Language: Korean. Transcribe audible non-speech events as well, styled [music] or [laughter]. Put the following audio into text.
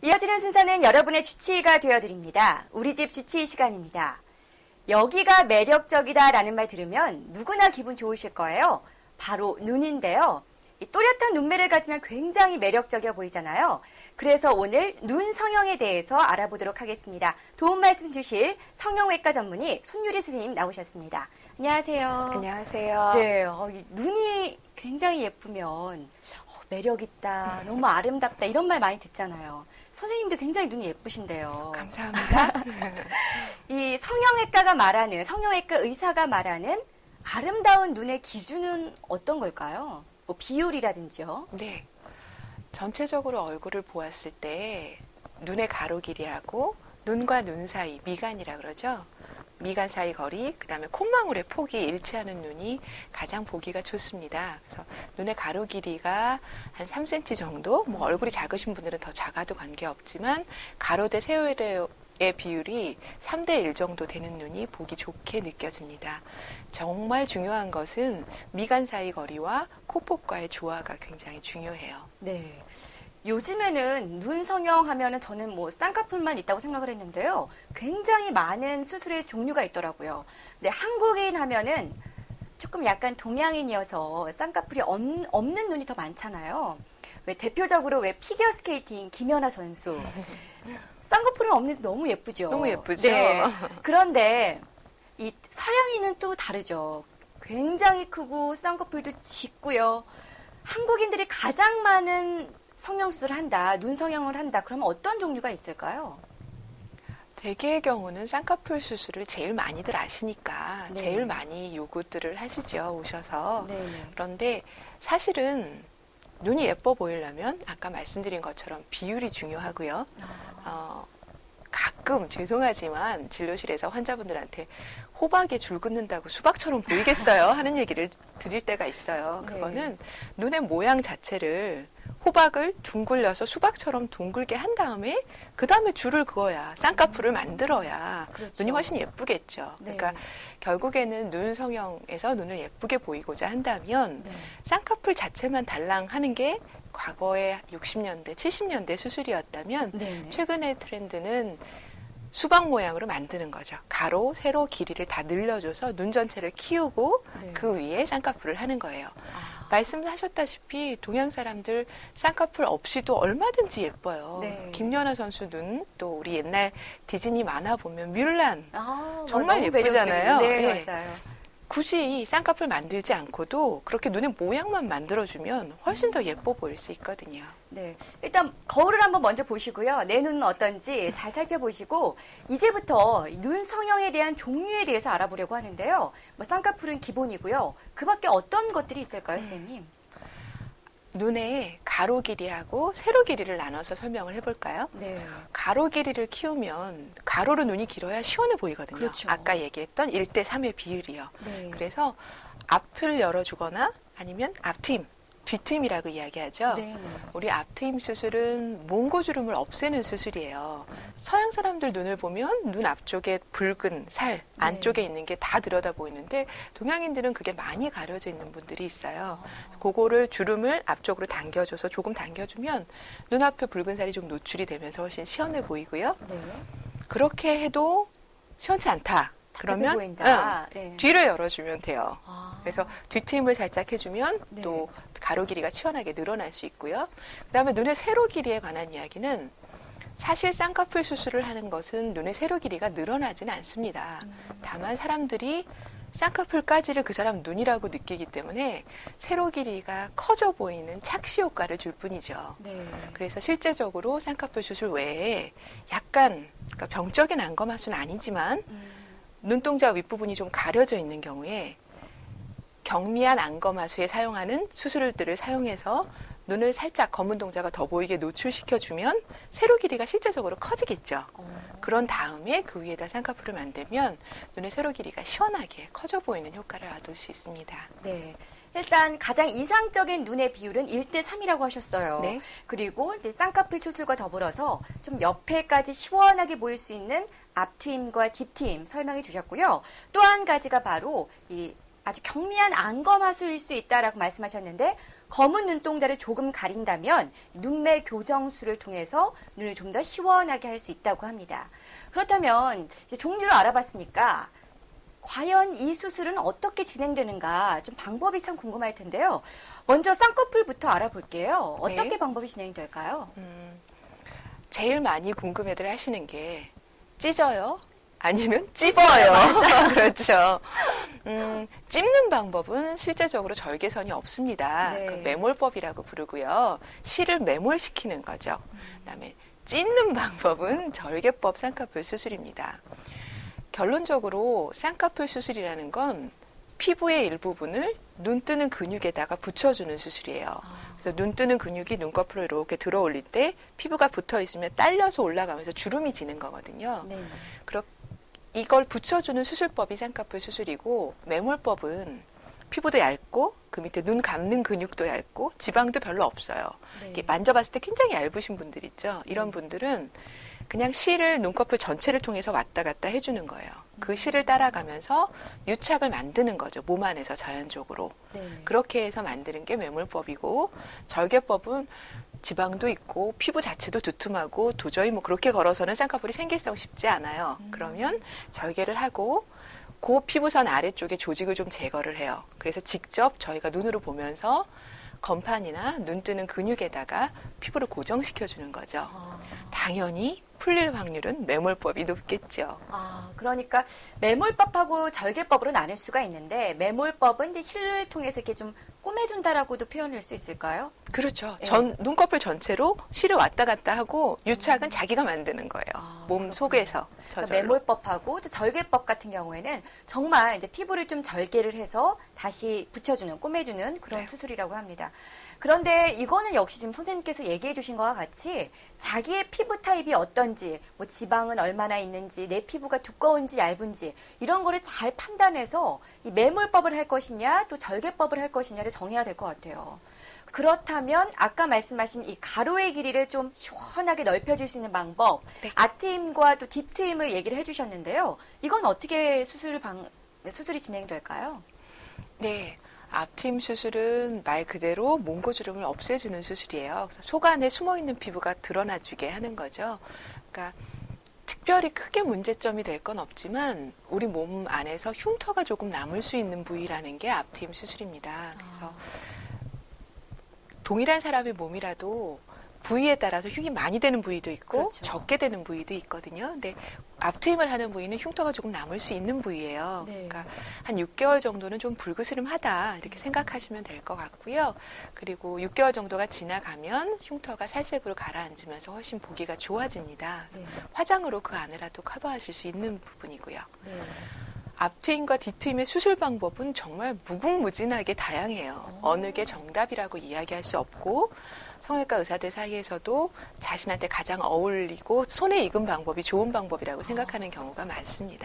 이어지는 순서는 여러분의 주치의가 되어드립니다. 우리 집 주치의 시간입니다. 여기가 매력적이다라는 말 들으면 누구나 기분 좋으실 거예요. 바로 눈인데요. 이 또렷한 눈매를 가지면 굉장히 매력적이어 보이잖아요. 그래서 오늘 눈 성형에 대해서 알아보도록 하겠습니다. 도움 말씀 주실 성형외과 전문의 손유리 선생님 나오셨습니다. 안녕하세요. 안녕하세요. 네, 어, 이 눈이 굉장히 예쁘면 어, 매력 있다, 너무 아름답다 이런 말 많이 듣잖아요. 선생님도 굉장히 눈이 예쁘신데요. 감사합니다. [laughs] 이 성형외과가 말하는 성형외과 의사가 말하는 아름다운 눈의 기준은 어떤 걸까요? 뭐 비율이라든지요. 네. 전체적으로 얼굴을 보았을 때 눈의 가로 길이하고 눈과 눈 사이 미간이라 그러죠. 미간 사이 거리, 그 다음에 콧망울의 폭이 일치하는 눈이 가장 보기가 좋습니다. 그래서 눈의 가로 길이가 한 3cm 정도, 뭐 얼굴이 작으신 분들은 더 작아도 관계없지만 가로 대 세로의 비율이 3대 1 정도 되는 눈이 보기 좋게 느껴집니다. 정말 중요한 것은 미간 사이 거리와 코폭과의 조화가 굉장히 중요해요. 네. 요즘에는 눈 성형 하면은 저는 뭐 쌍꺼풀만 있다고 생각을 했는데요. 굉장히 많은 수술의 종류가 있더라고요. 근데 한국인 하면은 조금 약간 동양인이어서 쌍꺼풀이 없, 없는 눈이 더 많잖아요. 왜 대표적으로 왜 피겨 스케이팅 김연아 선수 [laughs] 쌍꺼풀은 없는데 너무 예쁘죠. 너무 예쁘죠. 네. 그런데 이 서양인은 또 다르죠. 굉장히 크고 쌍꺼풀도 짙고요. 한국인들이 가장 많은 성형수술을 한다, 눈 성형을 한다. 그러면 어떤 종류가 있을까요? 대개의 경우는 쌍꺼풀 수술을 제일 많이들 아시니까 네. 제일 많이 요구들을 하시죠 오셔서 네. 그런데 사실은 눈이 예뻐 보이려면 아까 말씀드린 것처럼 비율이 중요하고요. 어, 가끔 죄송하지만 진료실에서 환자분들한테 호박에 줄 긋는다고 수박처럼 보이겠어요 하는 얘기를 드릴 때가 있어요. [laughs] 네. 그거는 눈의 모양 자체를 호박을 둥글려서 수박처럼 둥글게 한 다음에 그 다음에 줄을 그어야 쌍꺼풀을 만들어야 그렇죠. 눈이 훨씬 예쁘겠죠. 네. 그러니까 결국에는 눈 성형에서 눈을 예쁘게 보이고자 한다면 네. 쌍꺼풀 자체만 달랑하는 게 과거의 60년대, 70년대 수술이었다면 네. 네. 최근의 트렌드는 수박 모양으로 만드는 거죠. 가로, 세로, 길이를 다 늘려줘서 눈 전체를 키우고 네. 그 위에 쌍꺼풀을 하는 거예요. 아, 말씀하셨다시피 동양 사람들 쌍꺼풀 없이도 얼마든지 예뻐요. 네. 김연아 선수 눈, 또 우리 옛날 디즈니 만화 보면 뮬란 아, 정말 예쁘잖아요. 네, 네. 맞아요. 굳이 쌍꺼풀 만들지 않고도 그렇게 눈의 모양만 만들어주면 훨씬 더 예뻐 보일 수 있거든요. 네. 일단 거울을 한번 먼저 보시고요. 내 눈은 어떤지 잘 살펴보시고 이제부터 눈 성형에 대한 종류에 대해서 알아보려고 하는데요. 뭐 쌍꺼풀은 기본이고요. 그 밖에 어떤 것들이 있을까요, 선생님? 눈의 가로 길이하고 세로 길이를 나눠서 설명을 해볼까요? 네. 가로 길이를 키우면 가로로 눈이 길어야 시원해 보이거든요. 그렇죠. 아까 얘기했던 1대 3의 비율이요. 네. 그래서 앞을 열어주거나 아니면 앞트임, 뒤트임이라고 이야기하죠. 네. 네. 우리 앞트임 수술은 몽고주름을 없애는 수술이에요. 서양 사람들 눈을 보면 눈 앞쪽에 붉은 살, 안쪽에 있는 게 다 들여다 보이는데 동양인들은 그게 많이 가려져 있는 분들이 있어요. 그거를 주름을 앞쪽으로 당겨줘서 조금 당겨주면 눈앞에 붉은 살이 좀 노출이 되면서 훨씬 시원해 보이고요. 네. 그렇게 해도 시원치 않다. 그러면. 응, 뒤를 열어주면 돼요. 아. 그래서 뒤트임을 살짝 해주면 네. 또 가로 길이가 시원하게 늘어날 수 있고요. 그 다음에 눈의 세로 길이에 관한 이야기는 사실 쌍꺼풀 수술을 하는 것은 눈의 세로 길이가 늘어나지는 않습니다. 음. 다만 사람들이 쌍꺼풀까지를 그 사람 눈이라고 느끼기 때문에 세로 길이가 커져 보이는 착시 효과를 줄 뿐이죠. 네. 그래서 실제적으로 쌍꺼풀 수술 외에 약간 그러니까 병적인 안검하수는 아니지만 음. 눈동자 윗부분이 좀 가려져 있는 경우에 경미한 안검하수에 사용하는 수술들을 사용해서 눈을 살짝 검은 동자가 더 보이게 노출시켜주면 세로 길이가 실제적으로 커지겠죠. 어. 그런 다음에 그 위에다 쌍꺼풀을 만들면 눈의 세로 길이가 시원하게 커져 보이는 효과를 얻을 수 있습니다. 네. 일단 가장 이상적인 눈의 비율은 1대 3이라고 하셨어요. 네. 그리고 이제 쌍꺼풀 수술과 더불어서 좀 옆에까지 시원하게 보일 수 있는 앞트임과 뒷트임 설명해 주셨고요. 또 한 가지가 바로 이 아주 경미한 안검하수일 수 있다라고 말씀하셨는데 검은 눈동자를 조금 가린다면 눈매 교정술을 통해서 눈을 좀 더 시원하게 할 수 있다고 합니다. 그렇다면 이제 종류를 알아봤으니까 과연 이 수술은 어떻게 진행되는가 좀 방법이 참 궁금할 텐데요. 먼저 쌍꺼풀부터 알아볼게요. 어떻게 네. 방법이 진행될까요? 음, 제일 많이 궁금해들 하시는 게 찢어요? 아니면 찝어요? [laughs] [laughs] 그렇죠. 음, 찝는 방법은 실제적으로 절개선이 없습니다. 네. 그 매몰법이라고 부르고요. 실을 매몰시키는 거죠. 그다음에 찢는 방법은 절개법 쌍꺼풀 수술입니다. 결론적으로 쌍꺼풀 수술이라는 건 피부의 일부분을 눈 뜨는 근육에다가 붙여주는 수술이에요. 그래서 눈 뜨는 근육이 눈꺼풀로 이렇게 들어 올릴 때 피부가 붙어 있으면 딸려서 올라가면서 주름이 지는 거거든요. 네. 이걸 붙여주는 수술법이 쌍꺼풀 수술이고 매몰법은 피부도 얇고 그 밑에 눈 감는 근육도 얇고 지방도 별로 없어요. 이렇게 만져봤을 때 굉장히 얇으신 분들 있죠. 이런 네. 분들은 그냥 실을 눈꺼풀 전체를 통해서 왔다 갔다 해주는 거예요. 그 음. 실을 따라가면서 유착을 만드는 거죠. 몸 안에서 자연적으로. 네. 그렇게 해서 만드는 게 매몰법이고 절개법은 지방도 있고 피부 자체도 두툼하고 도저히 뭐 그렇게 걸어서는 쌍꺼풀이 생길성 쉽지 않아요. 음. 그러면 절개를 하고 그 피부선 아래쪽에 조직을 좀 제거를 해요. 그래서 직접 저희가 눈으로 보면서 건판이나 눈 뜨는 근육에다가 피부를 고정시켜 주는 거죠. 아. 당연히 풀릴 확률은 매몰법이 높겠죠. 아, 그러니까 매몰법하고 절개법으로 나눌 수가 있는데 매몰법은 이제 실을 통해서 이렇게 좀 꼬매준다라고도 표현할 수 있을까요? 그렇죠. 네. 전 눈꺼풀 전체로 실을 왔다 갔다 하고 유착은 음. 자기가 만드는 거예요. 아, 몸 그렇군요. 속에서 그러니까. 매몰법하고 또 절개법 같은 경우에는 정말 이제 피부를 좀 절개를 해서 다시 붙여주는 꼬매주는 그런 네. 수술이라고 합니다. 그런데 이거는 역시 지금 선생님께서 얘기해 주신 것과 같이 자기의 피부 타입이 어떤지, 뭐 지방은 얼마나 있는지, 내 피부가 두꺼운지 얇은지 이런 거를 잘 판단해서 이 매몰법을 할 것이냐 또 절개법을 할 것이냐를 정해야 될 것 같아요. 그렇다면 아까 말씀하신 이 가로의 길이를 좀 시원하게 넓혀줄 수 있는 방법, 네. 앞트임과 또 딥트임을 얘기를 해주셨는데요. 이건 어떻게 수술 방 수술이 진행될까요? 네. 앞트임 수술은 말 그대로 몽고주름을 없애주는 수술이에요. 속 안에 숨어 있는 피부가 드러나주게 하는 거죠. 그러니까 특별히 크게 문제점이 될 건 없지만 우리 몸 안에서 흉터가 조금 남을 수 있는 부위라는 게 앞트임 수술입니다. 그래서 동일한 사람의 몸이라도 부위에 따라서 흉이 많이 되는 부위도 있고 그렇죠. 적게 되는 부위도 있거든요. 근데 앞트임을 하는 부위는 흉터가 조금 남을 수 있는 부위예요. 네. 그러니까 한 6개월 정도는 좀 불그스름하다 이렇게 생각하시면 될 것 같고요. 그리고 6개월 정도가 지나가면 흉터가 살색으로 가라앉으면서 훨씬 보기가 좋아집니다. 네. 화장으로 그 안에라도 커버하실 수 있는 부분이고요. 네. 앞트임과 뒤트임의 수술 방법은 정말 무궁무진하게 다양해요. 오. 어느 게 정답이라고 이야기할 수 없고 성형외과 의사들 사이에서도 자신한테 가장 어울리고 손에 익은 방법이 좋은 방법이라고 생각하는 경우가 많습니다.